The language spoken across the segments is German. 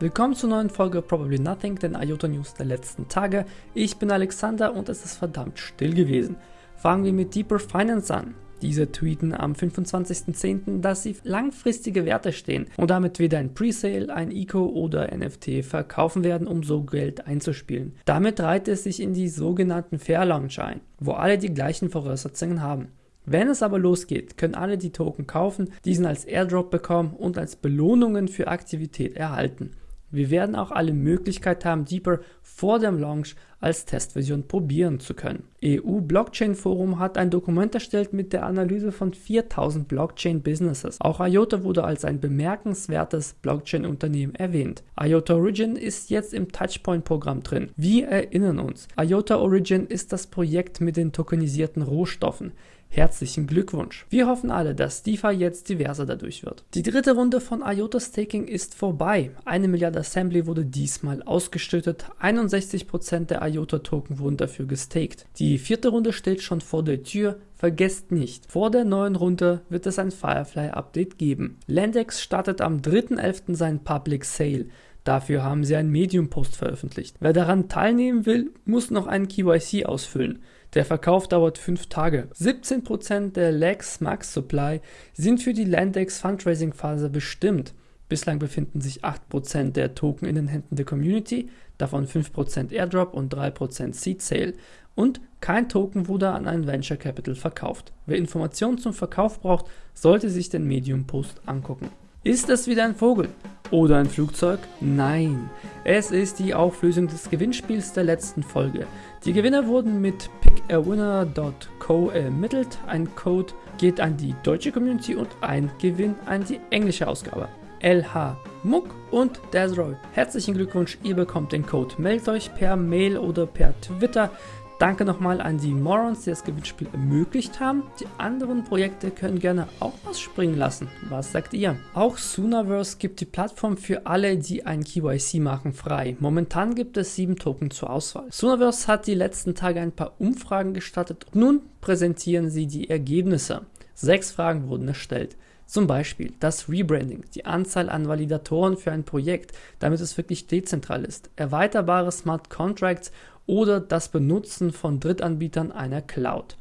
Willkommen zur neuen Folge Probably Nothing, den IOTA News der letzten Tage. Ich bin Alexander und es ist verdammt still gewesen. Fangen wir mit Deeper Finance an. Diese tweeten am 25.10., dass sie langfristige Werte stehen und damit weder ein Presale, ein ICO oder NFT verkaufen werden, um so Geld einzuspielen. Damit reiht es sich in die sogenannten Fair Launch ein, wo alle die gleichen Voraussetzungen haben. Wenn es aber losgeht, können alle die Token kaufen, diesen als Airdrop bekommen und als Belohnungen für Aktivität erhalten. Wir werden auch alle Möglichkeit haben, Deeper vor dem Launch als Testversion probieren zu können. EU Blockchain Forum hat ein Dokument erstellt mit der Analyse von 4000 Blockchain Businesses. Auch IOTA wurde als ein bemerkenswertes Blockchain Unternehmen erwähnt. IOTA Origin ist jetzt im Touchpoint Programm drin. Wir erinnern uns, IOTA Origin ist das Projekt mit den tokenisierten Rohstoffen. Herzlichen Glückwunsch. Wir hoffen alle, dass DeFi jetzt diverser dadurch wird. Die dritte Runde von IOTA Staking ist vorbei. Eine Milliarde Assembly wurde diesmal ausgeschüttet. 61% der IOTA Token wurden dafür gestaked. Die vierte Runde steht schon vor der Tür. Vergesst nicht, vor der neuen Runde wird es ein Firefly Update geben. Landex startet am 3.11. seinen Public Sale. Dafür haben sie einen Medium-Post veröffentlicht. Wer daran teilnehmen will, muss noch einen KYC ausfüllen. Der Verkauf dauert 5 Tage. 17% der Lex Max Supply sind für die Landex Fundraising Phase bestimmt. Bislang befinden sich 8% der Token in den Händen der Community, davon 5% Airdrop und 3% Seed Sale. Und kein Token wurde an ein Venture Capital verkauft. Wer Informationen zum Verkauf braucht, sollte sich den Medium Post angucken. Ist es wieder ein Vogel? Oder ein Flugzeug? Nein, es ist die Auflösung des Gewinnspiels der letzten Folge. Die Gewinner wurden mit pickawinner.co ermittelt. Ein Code geht an die deutsche Community und ein Gewinn an die englische Ausgabe. LH Muck und Desroy. Herzlichen Glückwunsch, ihr bekommt den Code. Meldet euch per Mail oder per Twitter. Danke nochmal an die Morons, die das Gewinnspiel ermöglicht haben. Die anderen Projekte können gerne auch was springen lassen. Was sagt ihr? Auch Soonaverse gibt die Plattform für alle, die ein KYC machen, frei. Momentan gibt es sieben Token zur Auswahl. Soonaverse hat die letzten Tage ein paar Umfragen gestartet. Nun präsentieren sie die Ergebnisse. Sechs Fragen wurden erstellt. Zum Beispiel das Rebranding, die Anzahl an Validatoren für ein Projekt, damit es wirklich dezentral ist, erweiterbare Smart Contracts oder das Benutzen von Drittanbietern einer Cloud.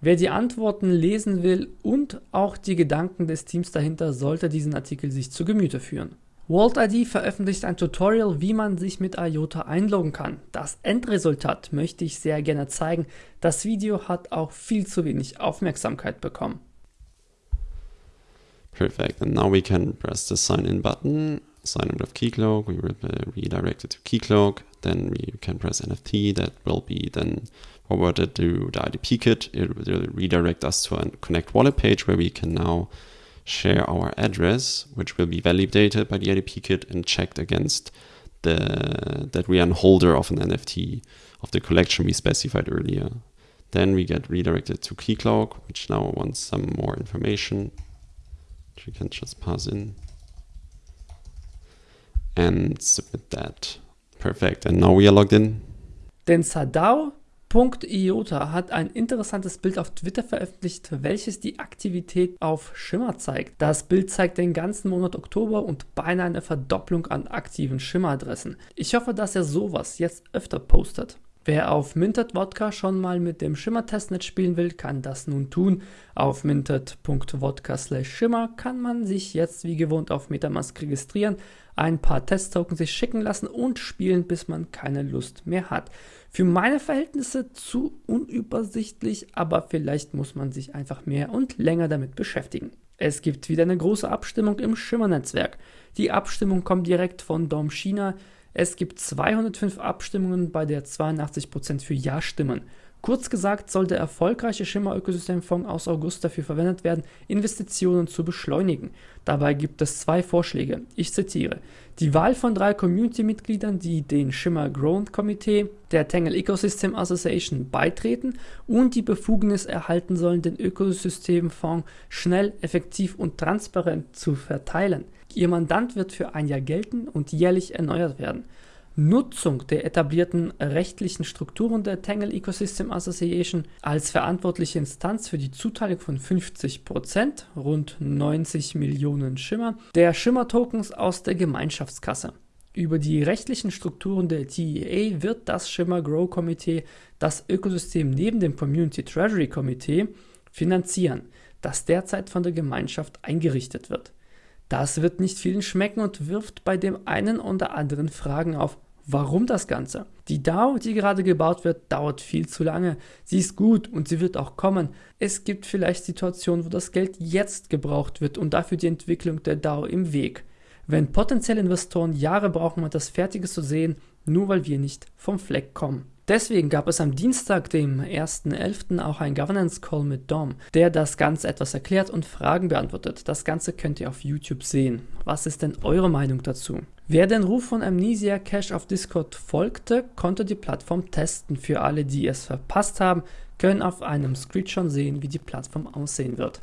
Wer die Antworten lesen will und auch die Gedanken des Teams dahinter, sollte diesen Artikel sich zu Gemüte führen. WorldID veröffentlicht ein Tutorial, wie man sich mit IOTA einloggen kann. Das Endresultat möchte ich sehr gerne zeigen. Das Video hat auch viel zu wenig Aufmerksamkeit bekommen. Perfect. And now we can press the sign in button, sign in with Keycloak. We will uh, be redirected to Keycloak. Then we can press NFT. That will be then forwarded to the IDP kit. It will redirect us to a Connect wallet page where we can now share our address, which will be validated by the IDP kit and checked against the that we are a holder of an NFT of the collection we specified earlier. Then we get redirected to Keycloak, which now wants some more information we can just pass in and submit that. Perfect. And now we are logged in. Denn Sadao.iota hat ein interessantes Bild auf Twitter veröffentlicht, welches die Aktivität auf Schimmer zeigt. Das Bild zeigt den ganzen Monat Oktober und beinahe eine Verdopplung an aktiven Schimmeradressen. Ich hoffe, dass er sowas jetzt öfter postet. Wer auf Minted Vodka schon mal mit dem Schimmer-Testnet spielen will, kann das nun tun. Auf minted.vodka schimmer kann man sich jetzt wie gewohnt auf Metamask registrieren, ein paar Test-Token sich schicken lassen und spielen, bis man keine Lust mehr hat. Für meine Verhältnisse zu unübersichtlich, aber vielleicht muss man sich einfach mehr und länger damit beschäftigen. Es gibt wieder eine große Abstimmung im Schimmer-Netzwerk. Die Abstimmung kommt direkt von Dom China. Es gibt 205 Abstimmungen, bei der 82% für Ja stimmen. Kurz gesagt soll der erfolgreiche Schimmer-Ökosystemfonds aus August dafür verwendet werden, Investitionen zu beschleunigen. Dabei gibt es zwei Vorschläge. Ich zitiere. Die Wahl von drei Community-Mitgliedern, die den Schimmer Growth Komitee der Tangle Ecosystem Association beitreten und die Befugnis erhalten sollen, den Ökosystemfonds schnell, effektiv und transparent zu verteilen. Ihr Mandant wird für ein Jahr gelten und jährlich erneuert werden. Nutzung der etablierten rechtlichen Strukturen der Tangle Ecosystem Association als verantwortliche Instanz für die Zuteilung von 50%, rund 90 Millionen Schimmer, der Schimmer-Tokens aus der Gemeinschaftskasse. Über die rechtlichen Strukturen der TEA wird das Shimmer Grow Komitee das Ökosystem neben dem Community Treasury Komitee finanzieren, das derzeit von der Gemeinschaft eingerichtet wird. Das wird nicht vielen schmecken und wirft bei dem einen oder anderen Fragen auf. Warum das Ganze? Die DAO, die gerade gebaut wird, dauert viel zu lange. Sie ist gut und sie wird auch kommen. Es gibt vielleicht Situationen, wo das Geld jetzt gebraucht wird und dafür die Entwicklung der DAO im Weg. Wenn potenzielle Investoren Jahre brauchen, um das Fertige zu sehen, nur weil wir nicht vom Fleck kommen. Deswegen gab es am Dienstag, dem 1.11., auch einen Governance Call mit Dom, der das Ganze etwas erklärt und Fragen beantwortet. Das Ganze könnt ihr auf YouTube sehen. Was ist denn eure Meinung dazu? Wer den Ruf von Amnesia Cash auf Discord folgte, konnte die Plattform testen. Für alle, die es verpasst haben, können auf einem Screenshot sehen, wie die Plattform aussehen wird.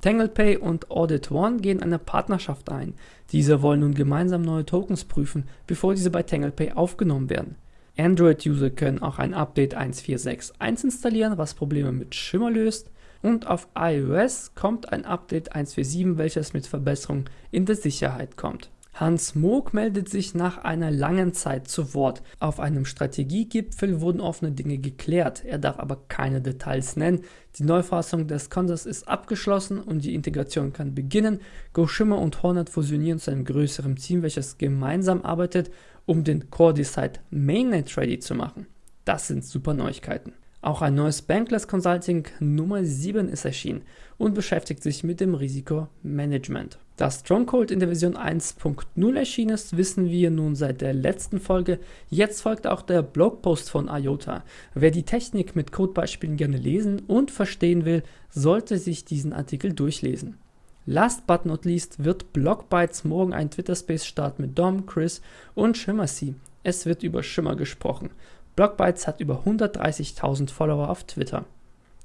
TanglePay und Audit One gehen eine Partnerschaft ein. Diese wollen nun gemeinsam neue Tokens prüfen, bevor diese bei TanglePay aufgenommen werden. Android-User können auch ein Update 1.4.6.1 installieren, was Probleme mit Schimmer löst. Und auf iOS kommt ein Update 1.4.7, welches mit Verbesserungen in der Sicherheit kommt. Hans Moog meldet sich nach einer langen Zeit zu Wort. Auf einem Strategiegipfel wurden offene Dinge geklärt. Er darf aber keine Details nennen. Die Neufassung des Konsens ist abgeschlossen und die Integration kann beginnen. GoShimmer und Hornet fusionieren zu einem größeren Team, welches gemeinsam arbeitet, um den Core Decide Mainnet ready zu machen. Das sind super Neuigkeiten. Auch ein neues Bankless Consulting Nummer 7 ist erschienen und beschäftigt sich mit dem Risikomanagement. Dass Stronghold in der Version 1.0 erschienen ist, wissen wir nun seit der letzten Folge. Jetzt folgt auch der Blogpost von IOTA. Wer die Technik mit Codebeispielen gerne lesen und verstehen will, sollte sich diesen Artikel durchlesen. Last but not least wird Blockbytes morgen ein Twitter-Space starten mit Dom, Chris und Shimmersea. Es wird über Schimmer gesprochen. Blockbytes hat über 130.000 Follower auf Twitter.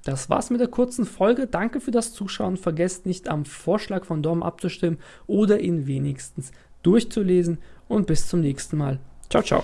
Das war's mit der kurzen Folge. Danke für das Zuschauen. Vergesst nicht am Vorschlag von Dom abzustimmen oder ihn wenigstens durchzulesen. Und bis zum nächsten Mal. Ciao, ciao.